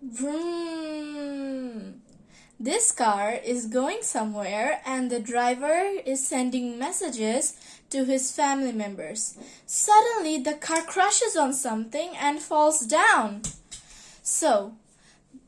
Vroom. This car is going somewhere and the driver is sending messages to his family members. Suddenly, the car crashes on something and falls down. So,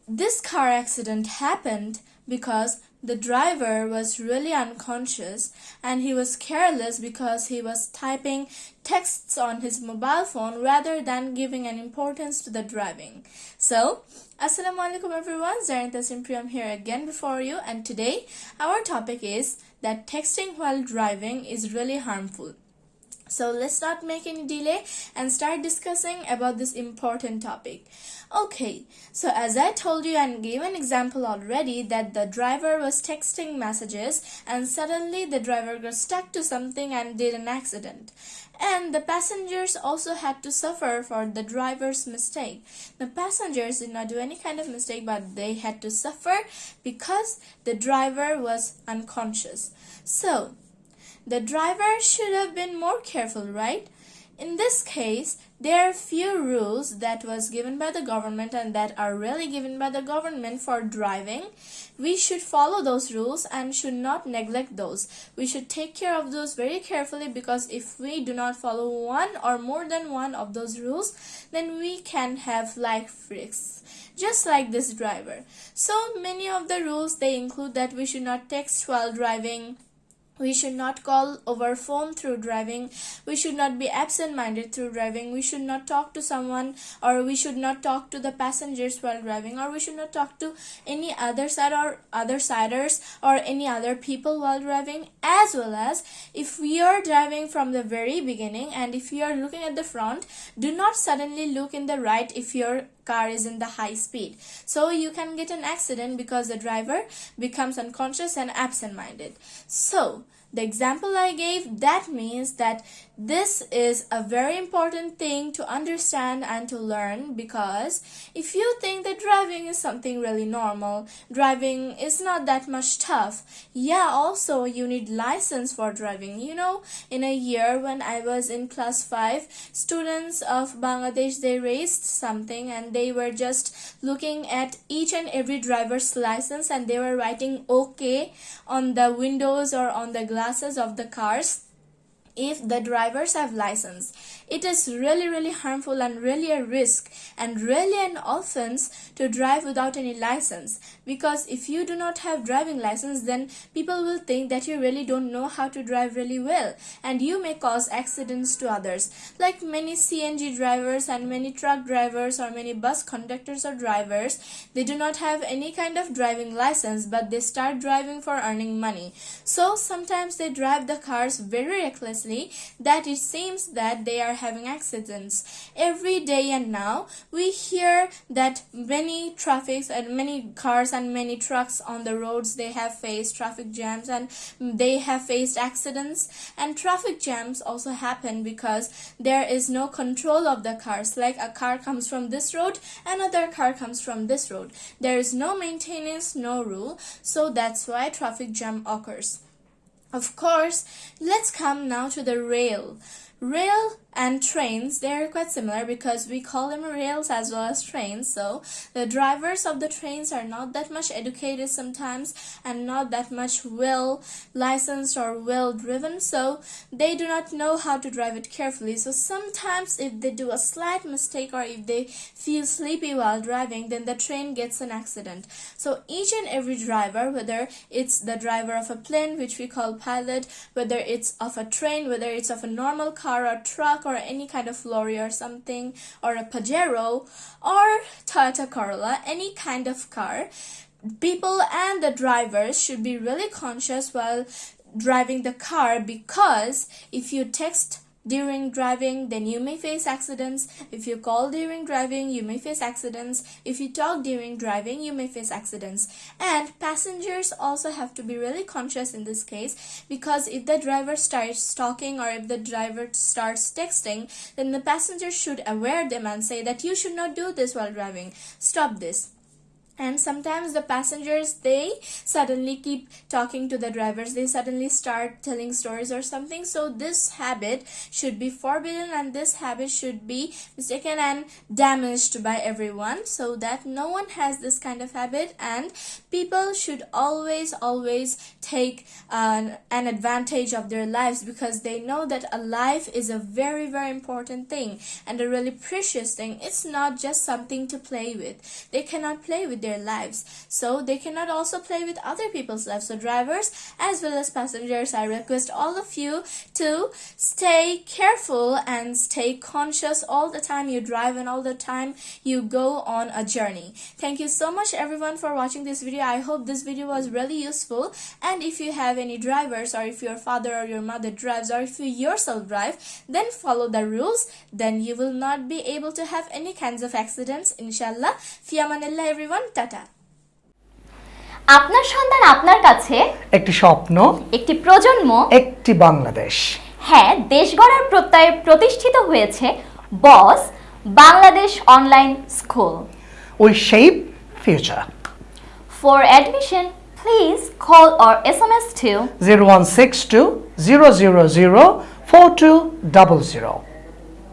this car accident happened because the driver was really unconscious and he was careless because he was typing texts on his mobile phone rather than giving an importance to the driving. So, Assalamu alaikum everyone, Zarinta Simpriam here again before you and today our topic is that texting while driving is really harmful. So let's not make any delay and start discussing about this important topic. Okay, so as I told you and gave an example already that the driver was texting messages and suddenly the driver got stuck to something and did an accident. And the passengers also had to suffer for the driver's mistake. The passengers did not do any kind of mistake but they had to suffer because the driver was unconscious. So, the driver should have been more careful, right? In this case, there are few rules that was given by the government and that are really given by the government for driving. We should follow those rules and should not neglect those. We should take care of those very carefully because if we do not follow one or more than one of those rules, then we can have life risks. Just like this driver. So many of the rules they include that we should not text while driving we should not call over phone through driving. We should not be absent-minded through driving. We should not talk to someone or we should not talk to the passengers while driving or we should not talk to any other side or other siders or any other people while driving as well as if we are driving from the very beginning and if you are looking at the front, do not suddenly look in the right if you're car is in the high speed. So you can get an accident because the driver becomes unconscious and absent-minded. So the example I gave, that means that this is a very important thing to understand and to learn because if you think that driving is something really normal, driving is not that much tough. Yeah, also you need license for driving. You know, in a year when I was in class 5, students of Bangladesh, they raised something and they were just looking at each and every driver's license and they were writing okay on the windows or on the glass glasses of the cars if the drivers have license. It is really really harmful and really a risk and really an offense to drive without any license. Because if you do not have driving license then people will think that you really don't know how to drive really well and you may cause accidents to others. Like many CNG drivers and many truck drivers or many bus conductors or drivers they do not have any kind of driving license but they start driving for earning money. So sometimes they drive the cars very recklessly that it seems that they are having accidents. Every day and now we hear that many traffics and many cars and many trucks on the roads they have faced traffic jams and they have faced accidents. And traffic jams also happen because there is no control of the cars. Like a car comes from this road another car comes from this road. There is no maintenance no rule. So that's why traffic jam occurs of course, let's come now to the rail. Rail and trains they're quite similar because we call them rails as well as trains. So the drivers of the trains are not that much educated sometimes and not that much well licensed or well driven. So they do not know how to drive it carefully. So sometimes if they do a slight mistake or if they feel sleepy while driving then the train gets an accident. So each and every driver whether it's the driver of a plane which we call pilot whether it's of a train whether it's of a normal car or truck truck or any kind of lorry or something or a Pajero or Toyota Corolla, any kind of car, people and the drivers should be really conscious while driving the car because if you text during driving then you may face accidents. If you call during driving you may face accidents. If you talk during driving you may face accidents. And passengers also have to be really conscious in this case because if the driver starts talking or if the driver starts texting then the passenger should aware them and say that you should not do this while driving. Stop this and sometimes the passengers they suddenly keep talking to the drivers. They suddenly start telling stories or something. So this habit should be forbidden and this habit should be mistaken and damaged by everyone so that no one has this kind of habit. And people should always always take an, an advantage of their lives because they know that a life is a very very important thing. And a really precious thing. It's not just something to play with. They cannot play with their lives. So they cannot also play with other people's lives. So drivers as well as passengers i request all of you to stay careful and stay conscious all the time you drive and all the time you go on a journey. Thank you so much everyone for watching this video. I hope this video was really useful. And if you have any drivers or if your father or your mother drives or if you yourself drive then follow the rules. Then you will not be able to have any kinds of accidents inshallah. Fiamanillah everyone tata আপনার সন্তান আপনার কাছে? একটি স্বপ্ন একটি প্রজন্ম? একটি বাংলাদেশ। হ্যাঁ দেশ গড়ার প্রত্যয়ে প্রতিষ্ঠিত হয়েছে boss Bangladesh online school. We shape future. For admission please call or S M S two zero one six two zero zero zero four two double zero.